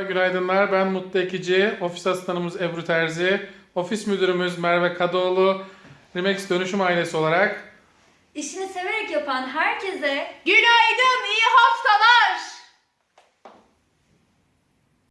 Günaydınlar. Ben Mutlu Ekici. Ofis asistanımız Ebru Terzi. Ofis müdürümüz Merve Kadıoğlu. Remax Dönüşüm ailesi olarak İşini severek yapan herkese Günaydın